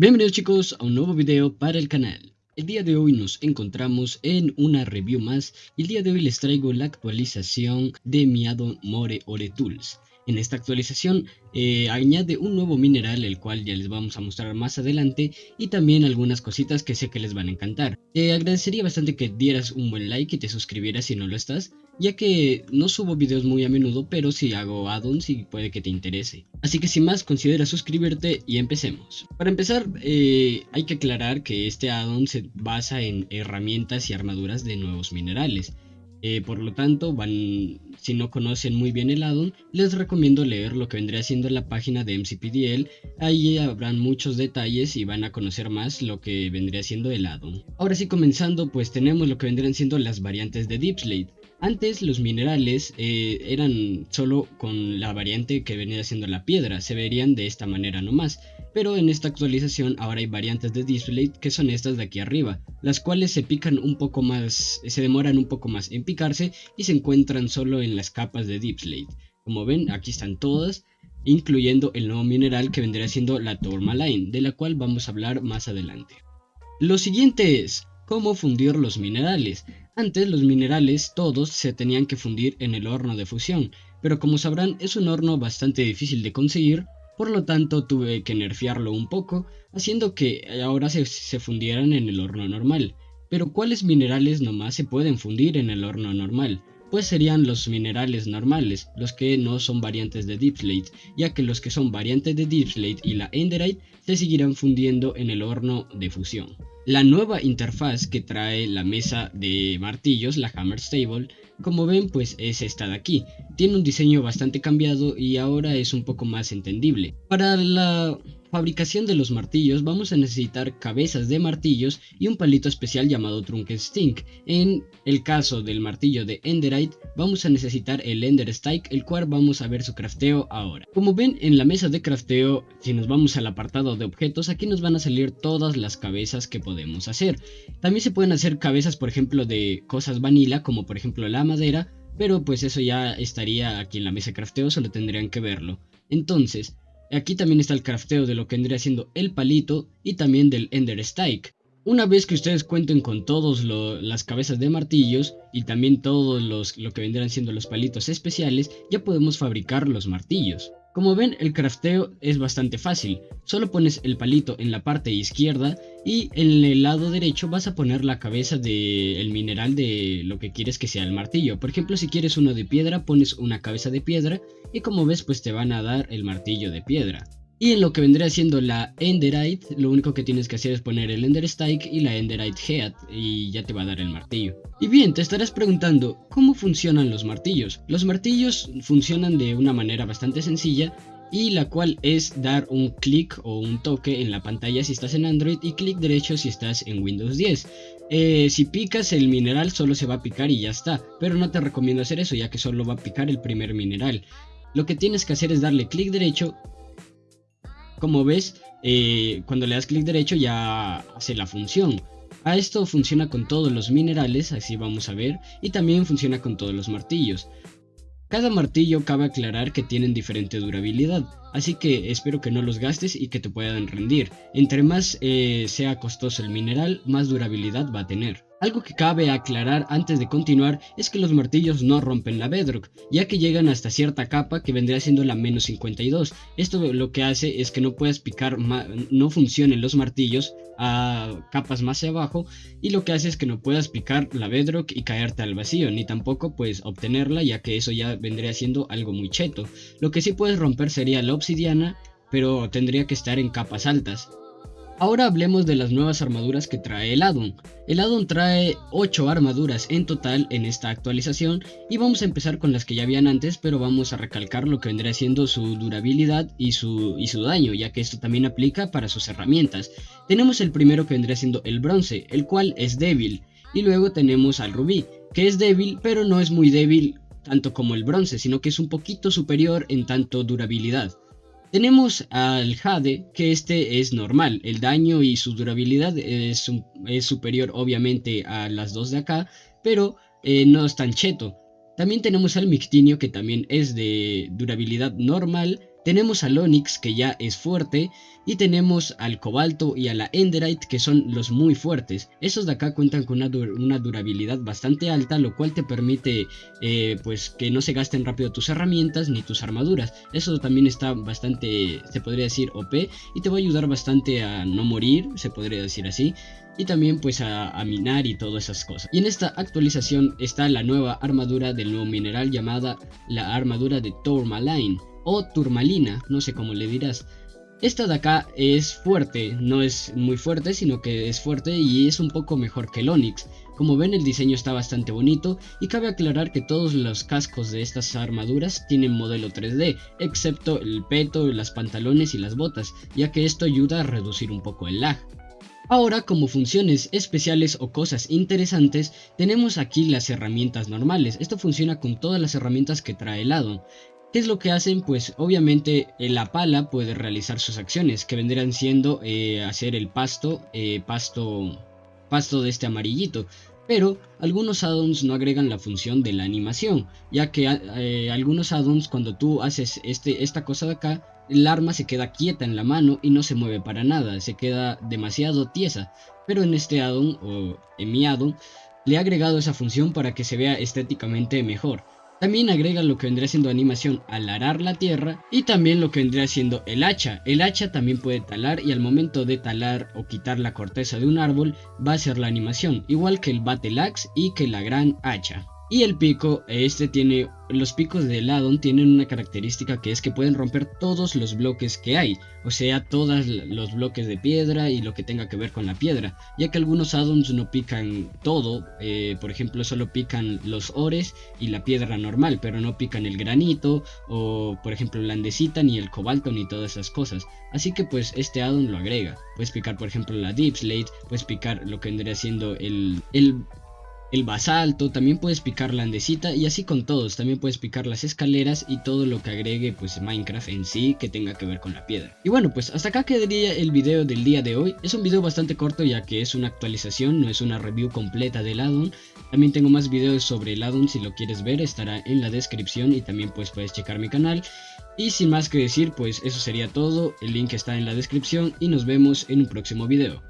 Bienvenidos chicos a un nuevo video para el canal. El día de hoy nos encontramos en una review más y el día de hoy les traigo la actualización de mi addon More Ore Tools. En esta actualización eh, añade un nuevo mineral el cual ya les vamos a mostrar más adelante y también algunas cositas que sé que les van a encantar. Te agradecería bastante que dieras un buen like y te suscribieras si no lo estás ya que no subo videos muy a menudo, pero si hago addons y puede que te interese. Así que sin más, considera suscribirte y empecemos. Para empezar, eh, hay que aclarar que este addon se basa en herramientas y armaduras de nuevos minerales. Eh, por lo tanto, van, si no conocen muy bien el addon, les recomiendo leer lo que vendría siendo la página de MCPDL. Ahí habrán muchos detalles y van a conocer más lo que vendría siendo el addon. Ahora sí, comenzando, pues tenemos lo que vendrían siendo las variantes de Deepslate. Antes los minerales eh, eran solo con la variante que venía siendo la piedra, se verían de esta manera nomás, pero en esta actualización ahora hay variantes de display que son estas de aquí arriba, las cuales se pican un poco más, se demoran un poco más en picarse y se encuentran solo en las capas de Deep Como ven, aquí están todas, incluyendo el nuevo mineral que vendría siendo la Tourmaline, de la cual vamos a hablar más adelante. Lo siguiente es, cómo fundir los minerales. Antes los minerales todos se tenían que fundir en el horno de fusión, pero como sabrán es un horno bastante difícil de conseguir, por lo tanto tuve que nerfearlo un poco, haciendo que ahora se, fundieran en el horno normal. Pero ¿cuáles minerales nomás se pueden fundir en el horno normal? pues serían los minerales normales, los que no son variantes de Deepslate, ya que los que son variantes de Deepslate y la Enderite se seguirán fundiendo en el horno de fusión. La nueva interfaz que trae la mesa de martillos, la Hammer Stable, como ven pues es esta de aquí. Tiene un diseño bastante cambiado y ahora es un poco más entendible. Para la fabricación de los martillos vamos a necesitar cabezas de martillos y un palito especial llamado Stink. En el caso del martillo de Enderite vamos a necesitar el Ender Stike, el cual vamos a ver su crafteo ahora. Como ven en la mesa de crafteo, si nos vamos al apartado de objetos, aquí nos van a salir todas las cabezas que podemos hacer. También se pueden hacer cabezas por ejemplo de cosas vanilla como por ejemplo la madera, pero pues eso ya estaría aquí en la mesa de crafteo, solo tendrían que verlo. Entonces, Aquí también está el crafteo de lo que vendría siendo el palito y también del Ender Stike. Una vez que ustedes cuenten con todas las cabezas de martillos y también todos los, lo que vendrán siendo los palitos especiales, ya podemos fabricar los martillos. Como ven, el crafteo es bastante fácil. Solo pones el palito en la parte izquierda y en el lado derecho vas a poner la cabeza del mineral de lo que quieres que sea el martillo. Por ejemplo, si quieres uno de piedra, pones una cabeza de piedra y como ves, pues te van a dar el martillo de piedra. Y en lo que vendría siendo la Enderite, lo único que tienes que hacer es poner el Ender Stike y la Enderite Head y ya te va a dar el martillo. Y bien, te estarás preguntando, ¿cómo funcionan los martillos? Los martillos funcionan de una manera bastante sencilla y la cual es dar un clic o un toque en la pantalla si estás en Android y clic derecho si estás en Windows 10. Eh, si picas el mineral solo se va a picar y ya está, pero no te recomiendo hacer eso ya que solo va a picar el primer mineral. Lo que tienes que hacer es darle clic derecho como ves, eh, cuando le das clic derecho ya hace la función. A esto funciona con todos los minerales, así vamos a ver, y también funciona con todos los martillos. Cada martillo cabe aclarar que tienen diferente durabilidad, así que espero que no los gastes y que te puedan rendir. Entre más eh, sea costoso el mineral, más durabilidad va a tener. Algo que cabe aclarar antes de continuar es que los martillos no rompen la bedrock, ya que llegan hasta cierta capa que vendría siendo la menos 52. Esto lo que hace es que no puedas picar, no funcionen los martillos a capas más abajo y lo que hace es que no puedas picar la bedrock y caerte al vacío, ni tampoco puedes obtenerla ya que eso ya vendría siendo algo muy cheto. Lo que sí puedes romper sería la obsidiana, pero tendría que estar en capas altas. Ahora hablemos de las nuevas armaduras que trae el addon. El addon trae 8 armaduras en total en esta actualización y vamos a empezar con las que ya habían antes pero vamos a recalcar lo que vendría siendo su durabilidad y su, daño ya que esto también aplica para sus herramientas. Tenemos el primero que vendría siendo el bronce, el cual es débil y luego tenemos al rubí que es débil pero no es muy débil tanto como el bronce sino que es un poquito superior en tanto durabilidad. Tenemos al Jade, que este es normal, el daño y su durabilidad es, superior obviamente a las dos de acá, pero eh, no es tan cheto. También tenemos al Mictinio, que también es de durabilidad normal, Tenemos al Onyx que ya es fuerte y tenemos al Cobalto y a la Enderite que son los muy fuertes. Esos de acá cuentan con una, durabilidad bastante alta lo cual te permite eh, pues que no se gasten rápido tus herramientas ni tus armaduras. Eso también está bastante, se podría decir OP y te va a ayudar bastante a no morir, se podría decir así y también pues a, minar y todas esas cosas. Y en esta actualización está la nueva armadura del nuevo mineral llamada la armadura de Tourmaline o turmalina, no sé cómo le dirás. Esta de acá es fuerte, no es muy fuerte, sino que es fuerte y es un poco mejor que el Onyx. Como ven el diseño está bastante bonito y cabe aclarar que todos los cascos de estas armaduras tienen modelo 3D, excepto el peto, las pantalones y las botas, ya que esto ayuda a reducir un poco el lag. Ahora como funciones especiales o cosas interesantes tenemos aquí las herramientas normales, esto funciona con todas las herramientas que trae el addon. ¿Qué es lo que hacen? Pues obviamente eh, la pala puede realizar sus acciones, que vendrían siendo eh, hacer el pasto, eh, pasto, pasto de este amarillito. Pero algunos addons no agregan la función de la animación, ya que algunos addons cuando tú haces este, esta cosa de acá, el arma se queda quieta en la mano y no se mueve para nada, se queda demasiado tiesa. Pero en este addon, o en mi addon, le he agregado esa función para que se vea estéticamente mejor. También agrega lo que vendría siendo animación al arar la tierra y también lo que vendría siendo el hacha. El hacha también puede talar y al momento de talar o quitar la corteza de un árbol va a ser la animación, igual que el battle axe y que la gran hacha. Y el pico, este tiene, los picos de Addon tienen una característica que es que pueden romper todos los bloques que hay, o sea, todos los bloques de piedra y lo que tenga que ver con la piedra, ya que algunos addons no pican todo, eh, por ejemplo, solo pican los ores y la piedra normal, pero no pican el granito o, por ejemplo, la andesita ni el cobalto ni todas esas cosas. Así que pues este addon lo agrega. Puedes picar, por ejemplo, la deep slate, puedes picar lo que vendría siendo el, el el basalto, también puedes picar la andesita y así con todos, también puedes picar las escaleras y todo lo que agregue pues Minecraft en sí que tenga que ver con la piedra. Y bueno pues hasta acá quedaría el video del día de hoy, es un video bastante corto ya que es una actualización, no es una review completa del addon, también tengo más videos sobre el addon si lo quieres ver estará en la descripción y también pues puedes checar mi canal. Y sin más que decir pues eso sería todo, el link está en la descripción y nos vemos en un próximo video.